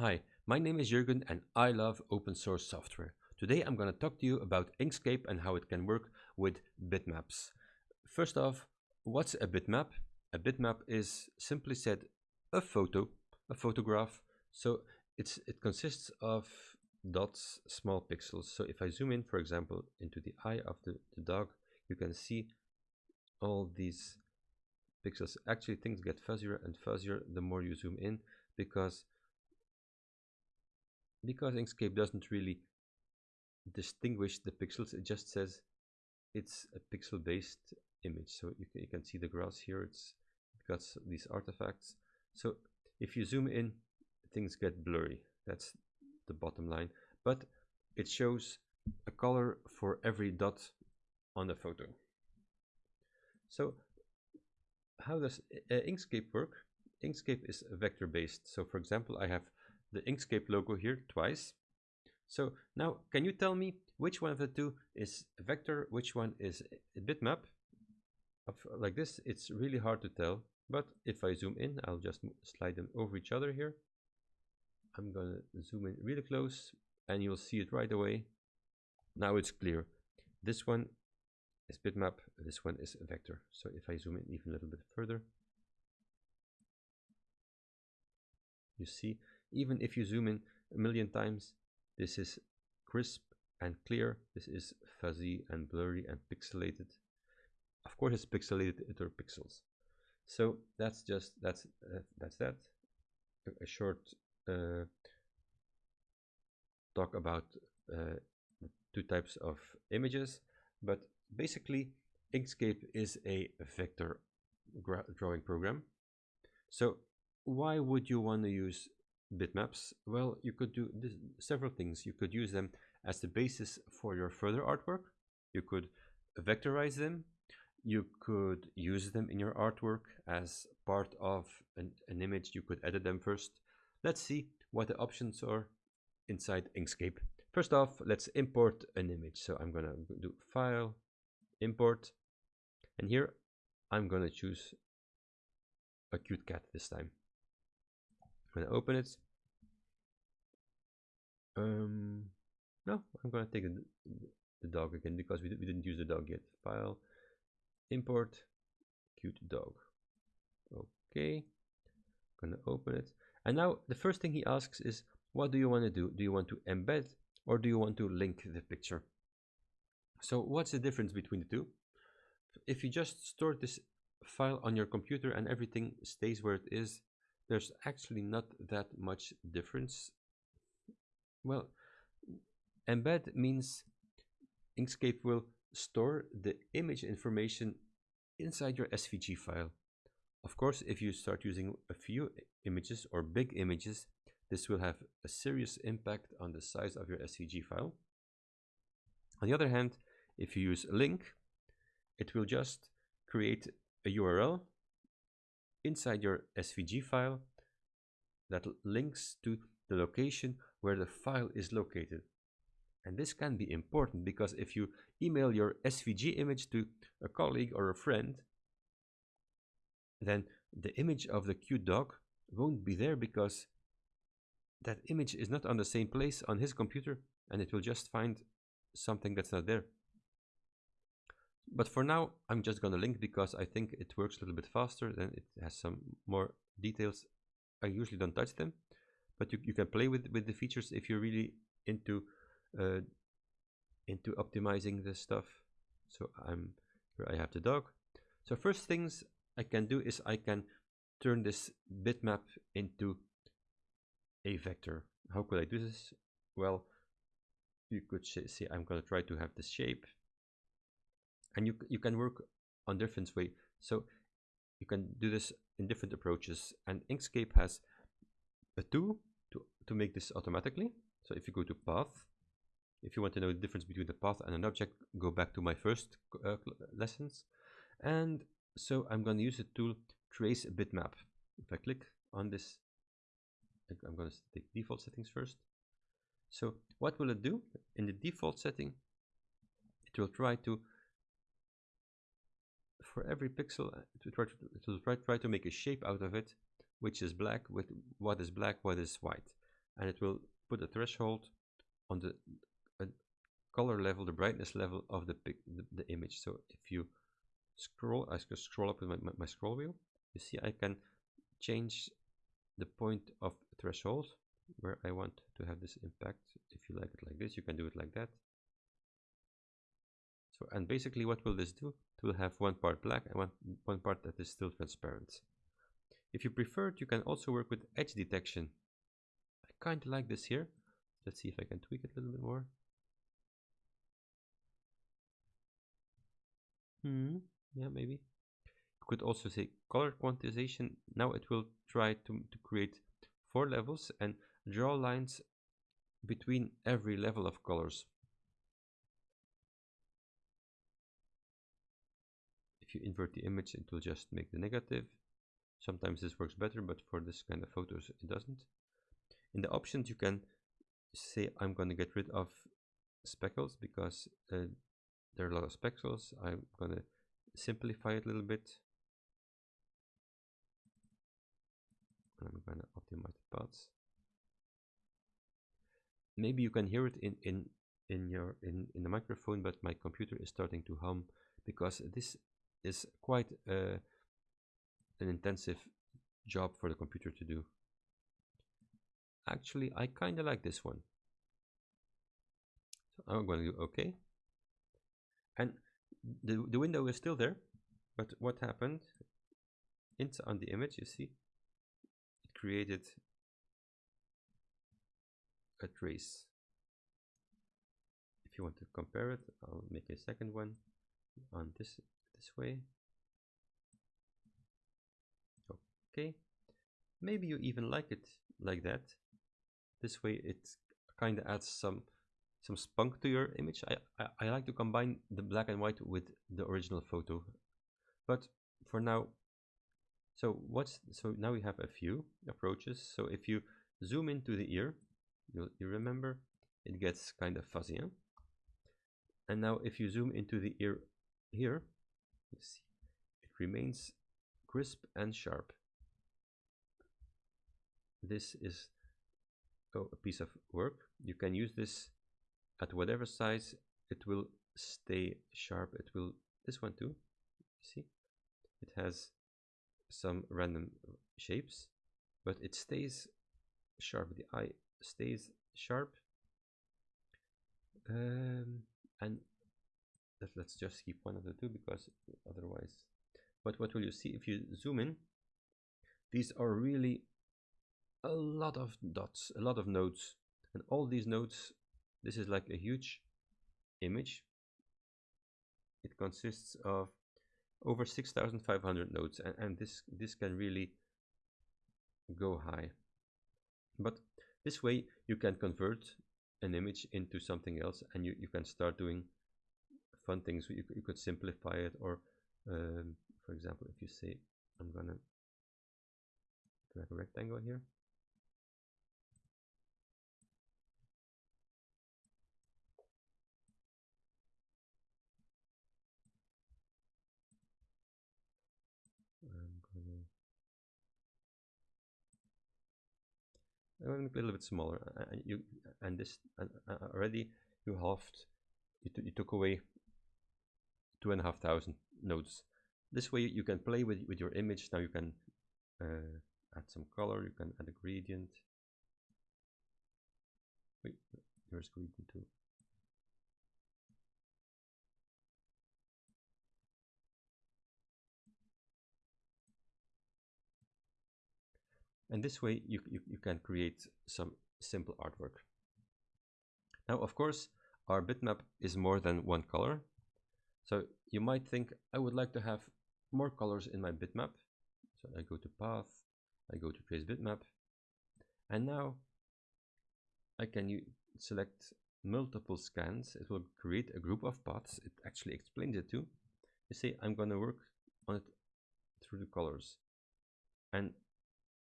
Hi, my name is Jurgen and I love open source software. Today I'm going to talk to you about Inkscape and how it can work with bitmaps. First off, what's a bitmap? A bitmap is simply said a photo, a photograph. So it's it consists of dots, small pixels. So if I zoom in, for example, into the eye of the, the dog, you can see all these pixels. Actually, things get fuzzier and fuzzier the more you zoom in because because Inkscape doesn't really distinguish the pixels, it just says it's a pixel based image. So you can, you can see the grass here, it's got these artifacts. So if you zoom in, things get blurry. That's the bottom line. But it shows a color for every dot on the photo. So how does uh, Inkscape work? Inkscape is vector based. So for example, I have the Inkscape logo here twice. So now, can you tell me which one of the two is vector, which one is a bitmap? Like this, it's really hard to tell. But if I zoom in, I'll just slide them over each other here. I'm gonna zoom in really close and you'll see it right away. Now it's clear. This one is bitmap, this one is a vector. So if I zoom in even a little bit further, you see even if you zoom in a million times this is crisp and clear. This is fuzzy and blurry and pixelated. Of course it's pixelated are pixels. So that's just that's uh, that's that. A, a short uh, talk about uh, two types of images. But basically Inkscape is a vector drawing program. So why would you want to use bitmaps? Well, you could do this, several things. You could use them as the basis for your further artwork. You could vectorize them. You could use them in your artwork as part of an, an image. You could edit them first. Let's see what the options are inside Inkscape. First off, let's import an image. So I'm going to do File, Import, and here I'm going to choose a cute cat this time. I'm gonna open it. Um, no, I'm gonna take the, the dog again because we, we didn't use the dog yet. File, import, cute dog. Okay, gonna open it. And now the first thing he asks is, what do you want to do? Do you want to embed or do you want to link the picture? So what's the difference between the two? If you just store this file on your computer and everything stays where it is, there's actually not that much difference. Well, embed means Inkscape will store the image information inside your SVG file. Of course, if you start using a few images or big images, this will have a serious impact on the size of your SVG file. On the other hand, if you use a link, it will just create a URL inside your SVG file that links to the location where the file is located. And this can be important because if you email your SVG image to a colleague or a friend, then the image of the cute dog won't be there because that image is not on the same place on his computer and it will just find something that's not there. But for now, I'm just going to link because I think it works a little bit faster and it has some more details. I usually don't touch them, but you, you can play with, with the features if you're really into uh, into optimizing this stuff. So I'm here I have the dog. So first things I can do is I can turn this bitmap into a vector. How could I do this? Well, you could say I'm going to try to have this shape and you, you can work on different way. So you can do this in different approaches and Inkscape has a tool to, to make this automatically. So if you go to path, if you want to know the difference between the path and an object, go back to my first uh, lessons. And so I'm going to use the tool trace a bitmap. If I click on this, I'm going to take default settings first. So what will it do? In the default setting, it will try to for every pixel uh, to try to, to try, try to make a shape out of it which is black with what is black what is white and it will put a threshold on the color level, the brightness level of the, the, the image. So if you scroll, I can scroll up with my, my, my scroll wheel, you see I can change the point of threshold where I want to have this impact. If you like it like this, you can do it like that. So, and basically what will this do? It will have one part black and one, one part that is still transparent. If you prefer it, you can also work with edge detection. I kind of like this here. Let's see if I can tweak it a little bit more. Hmm, yeah, maybe. You could also say color quantization. Now it will try to, to create four levels and draw lines between every level of colors. If you invert the image, it will just make the negative. Sometimes this works better, but for this kind of photos, it doesn't. In the options, you can say I'm going to get rid of speckles because uh, there are a lot of speckles. I'm going to simplify it a little bit. I'm going to optimize the paths. Maybe you can hear it in in in your in in the microphone, but my computer is starting to hum because this is quite uh, an intensive job for the computer to do. Actually, I kind of like this one. So I'm going to do OK. And the, the window is still there, but what happened? It's on the image, you see, it created a trace. If you want to compare it, I'll make a second one on this this way. Okay, maybe you even like it like that. This way it kind of adds some some spunk to your image. I, I, I like to combine the black and white with the original photo. But for now, so what's so now we have a few approaches. So if you zoom into the ear, you you remember it gets kind of fuzzy. Huh? And now if you zoom into the ear here, see. It remains crisp and sharp. This is oh, a piece of work. You can use this at whatever size. It will stay sharp. It will this one too. See? It has some random shapes but it stays sharp. The eye stays sharp. Um, and let's just keep one of the two because otherwise but what will you see if you zoom in? These are really a lot of dots a lot of nodes and all these nodes this is like a huge image. It consists of over 6500 nodes and, and this this can really go high. But this way you can convert an image into something else and you, you can start doing fun things you, you could simplify it or um, for example if you say I'm gonna drag a rectangle here? I'm gonna gonna be a little bit smaller. And you and this and already you halved you, you took away two and a half thousand nodes this way you can play with with your image. Now you can uh, add some color. You can add a gradient. Wait here's gradient too. And this way you, you, you can create some simple artwork. Now of course our bitmap is more than one color so you might think I would like to have more colors in my bitmap. So I go to path I go to trace bitmap and now I can select multiple scans. It will create a group of paths. It actually explains it too. You see, I'm gonna work on it through the colors. And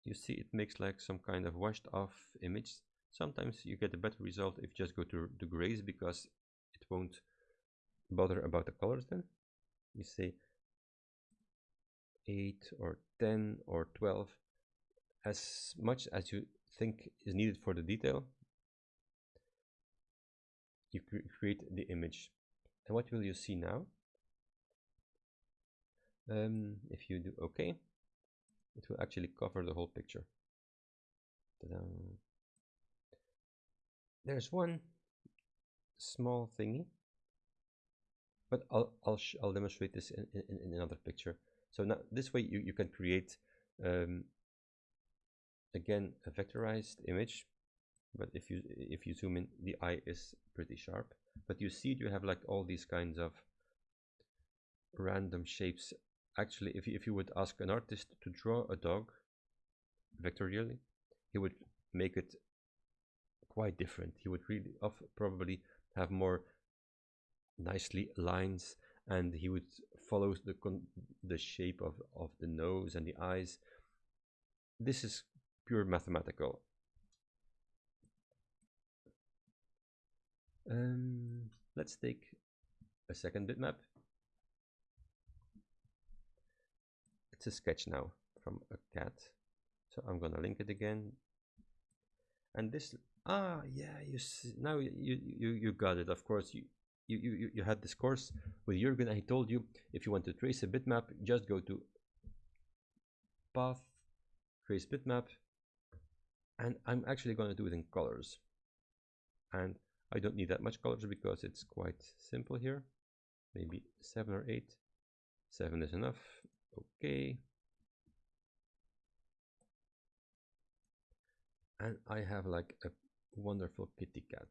you see it makes like some kind of washed off image. Sometimes you get a better result if you just go to the grays because it won't bother about the colors then you say 8 or 10 or 12 as much as you think is needed for the detail, you cre create the image. And what will you see now? Um, if you do OK, it will actually cover the whole picture. There's one small thingy, but I'll I'll I'll demonstrate this in, in, in, another picture. So now this way you, you can create um, again a vectorized image. But if you if you zoom in the eye is pretty sharp. But you see you have like all these kinds of random shapes. Actually if you, if you would ask an artist to draw a dog vectorially he would make it quite different. He would really of probably have more nicely lines and he would follow the the shape of of the nose and the eyes this is pure mathematical Um, let's take a second bitmap. It's a sketch now from a cat. So I'm gonna link it again. And this, ah, yeah, you see, now you, you, you got it. Of course, you, you, you, you had this course with Jürgen and he told you if you want to trace a bitmap, just go to path, trace bitmap, and I'm actually going to do it in colors. And I don't need that much colors because it's quite simple here. Maybe 7 or 8. 7 is enough. Okay. And I have like a wonderful kitty cat.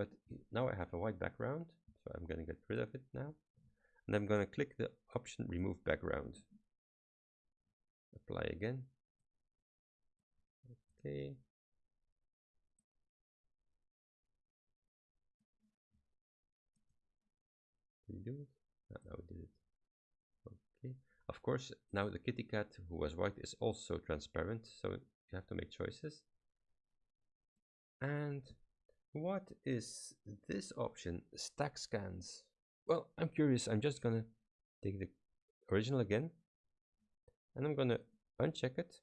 But now I have a white background, so I'm going to get rid of it now. And I'm going to click the option remove background. Apply again. Okay. Did we do it? No, no, did it. Okay. Of course, now the kitty cat who was white is also transparent, so you have to make choices. And what is this option? Stack scans. Well, I'm curious. I'm just gonna take the original again, and I'm gonna uncheck it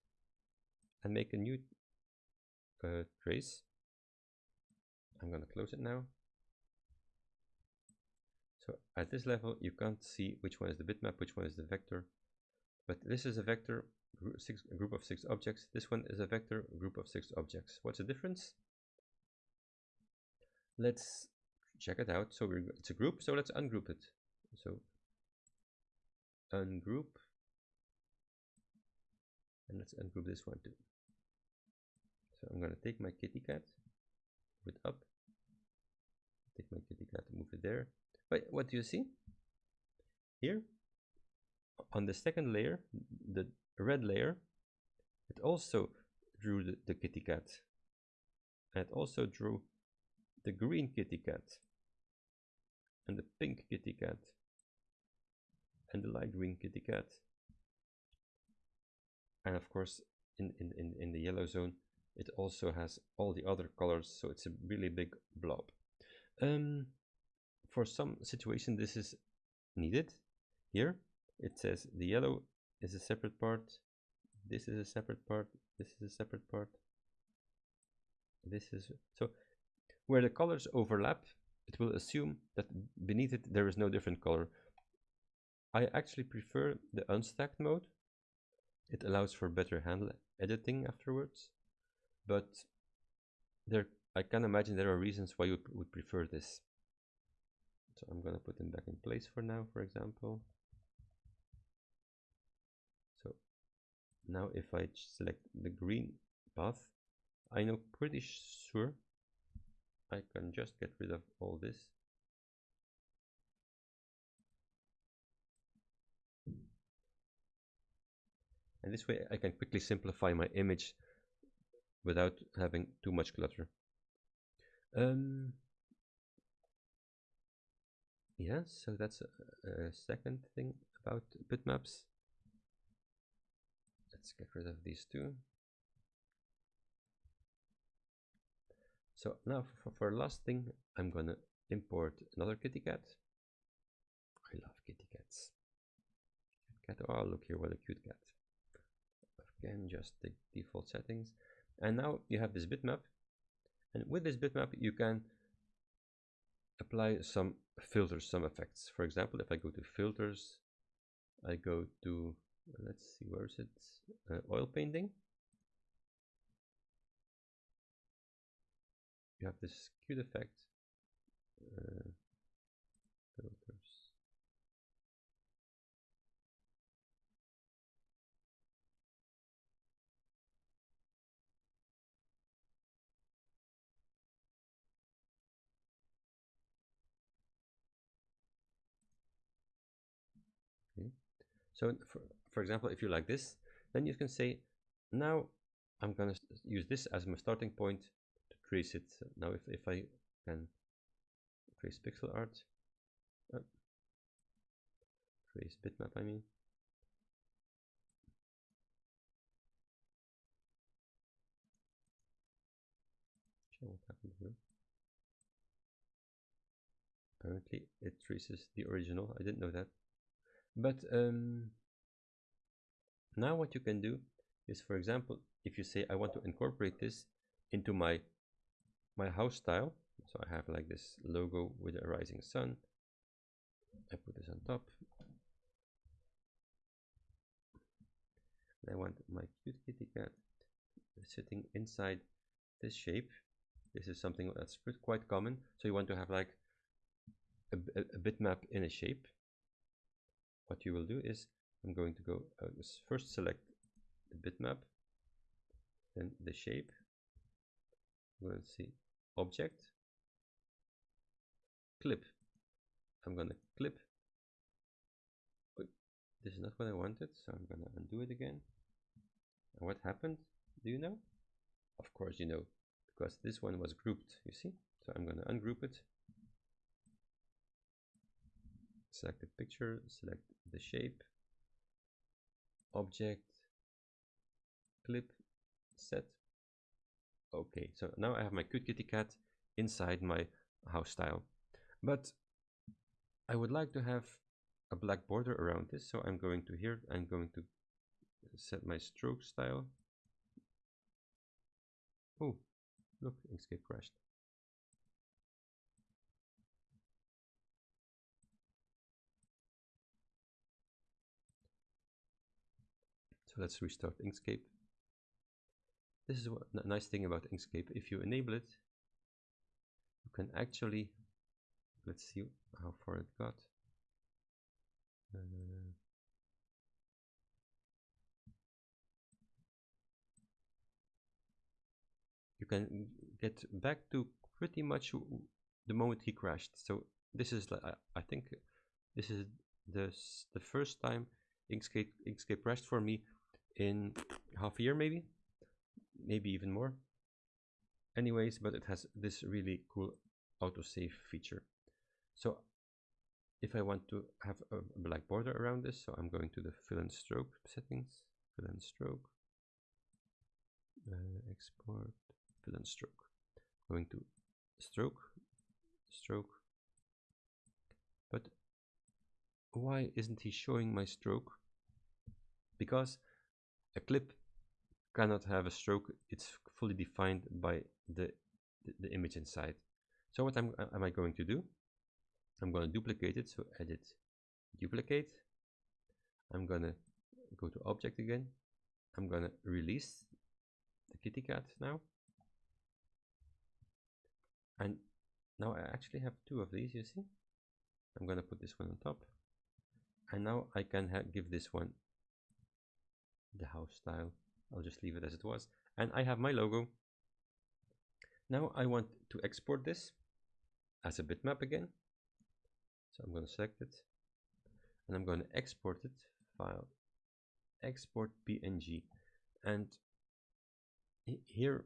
and make a new uh, trace. I'm gonna close it now. So at this level, you can't see which one is the bitmap, which one is the vector. But this is a vector, group of six objects. This one is a vector, group of six objects. What's the difference? Let's check it out. So it's a group, so let's ungroup it. So ungroup. And let's ungroup this one too. So I'm going to take my kitty cat, move it up, take my kitty cat, move it there, but what do you see? Here, on the second layer, the red layer, it also drew the, the kitty cat. And it also drew the green kitty cat and the pink kitty cat and the light green kitty cat. And of course, in, in, in, in the yellow zone, it also has all the other colors, so it's a really big blob. Um, for some situation this is needed here it says the yellow is a separate part this is a separate part this is a separate part this is so where the colors overlap it will assume that beneath it there is no different color. I actually prefer the unstacked mode. It allows for better handle editing afterwards. But there I can imagine there are reasons why you would prefer this. So I'm going to put them back in place for now, for example. So now if I select the green path, I know pretty sure I can just get rid of all this. And this way I can quickly simplify my image without having too much clutter. Um, yeah, so that's a, a second thing about bitmaps. Let's get rid of these two. So now for, for last thing, I'm gonna import another kitty cat. I love kitty cats. Cat, oh look here, what a cute cat. Again, just the default settings. And now you have this bitmap. And with this bitmap, you can apply some filters, some effects. For example, if I go to filters, I go to, let's see, where is it? Uh, oil painting. You have this cute effect. Uh, filters. So for, for example, if you like this, then you can say, now I'm going to use this as my starting point trace it. Now if, if I can trace pixel art, uh, trace bitmap I mean, what happened here. Apparently it traces the original, I didn't know that. But um, now what you can do is, for example, if you say I want to incorporate this into my my house style, so I have like this logo with a rising sun. I put this on top. I want my cute kitty cat sitting inside this shape. This is something that's quite common. So you want to have like a, a, a bitmap in a shape what you will do is I'm going to go uh, first select the bitmap then the shape to see object. Clip. I'm to clip. This is not what I wanted so I'm to undo it again. And what happened? Do you know? Of course you know because this one was grouped you see? So I'm to ungroup it. Select the picture select the shape. Object. Clip. Set okay so now I have my cute kitty cat inside my house style. But I would like to have a black border around this so I'm going to here I'm going to set my stroke style. Oh look Inkscape crashed. So let's restart Inkscape. This is a nice thing about Inkscape. If you enable it, you can actually, let's see how far it got. Uh, you can get back to pretty much the moment he crashed. So this is, I think, this is the the first time Inkscape Inkscape crashed for me in half a year maybe maybe even more. Anyways but it has this really cool autosave feature. So if I want to have a black border around this so I'm going to the fill and stroke settings fill and stroke uh, export fill and stroke. Going to stroke stroke. But why isn't he showing my stroke? Because a clip cannot have a stroke. It's fully defined by the, the, the image inside. So what am, am I going to do? I'm going to duplicate it. So edit, duplicate. I'm going to go to object again. I'm going to release the kitty cat now. And now I actually have two of these, you see? I'm going to put this one on top. And now I can give this one the house style. I'll just leave it as it was. And I have my logo. Now I want to export this as a bitmap again. So I'm going to select it and I'm going to export it file export png and here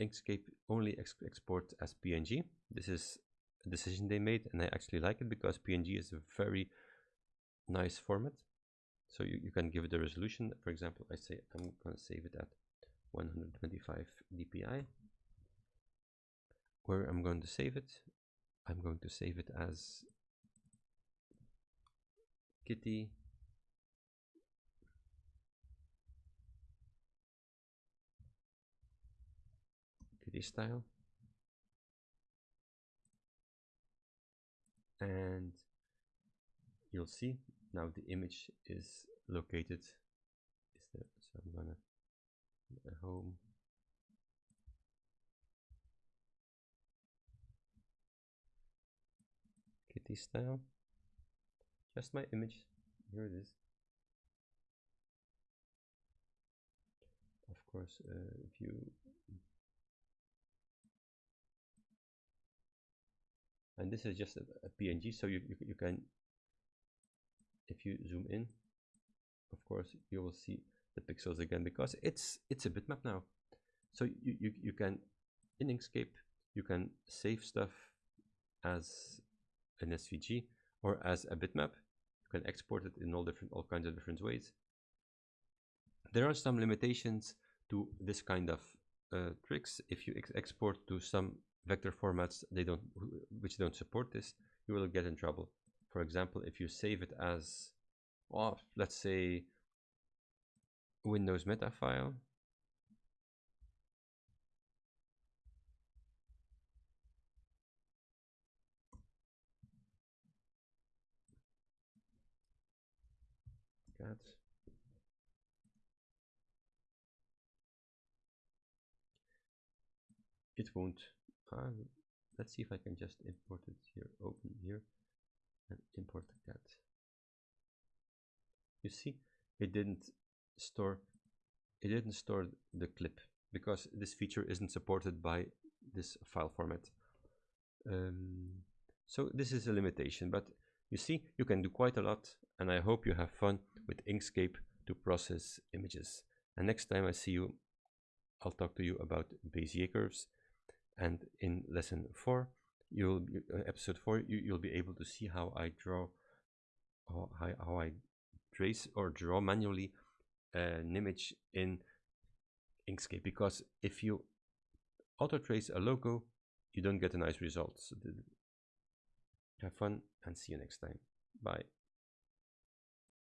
Inkscape only ex export as png this is a decision they made and I actually like it because png is a very nice format so you, you can give it a resolution. For example, I say I'm going to save it at 125 dpi. Where I'm going to save it, I'm going to save it as kitty kitty style. And you'll see now the image is located is there so I'm gonna home. Kitty style just my image. Here it is. Of course uh, if you and this is just a, a png so you, you, you can if you zoom in of course you will see the pixels again because it's it's a bitmap now. So you, you, you can in Inkscape you can save stuff as an SVG or as a bitmap. You can export it in all different all kinds of different ways. There are some limitations to this kind of uh, tricks. If you ex export to some vector formats they don't which don't support this you will get in trouble for example, if you save it as, well, let's say Windows meta file, cat it won't uh, let's see if I can just import it here open here and import that. You see, it didn't store it didn't store the clip because this feature isn't supported by this file format. Um, so this is a limitation, but you see, you can do quite a lot, and I hope you have fun with Inkscape to process images. And next time I see you, I'll talk to you about Bezier curves. And in lesson 4, you'll uh, episode 4 you, you'll be able to see how I draw how, how I trace or draw manually an image in Inkscape. Because if you auto trace a logo you don't get a nice result so have fun and see you next time. Bye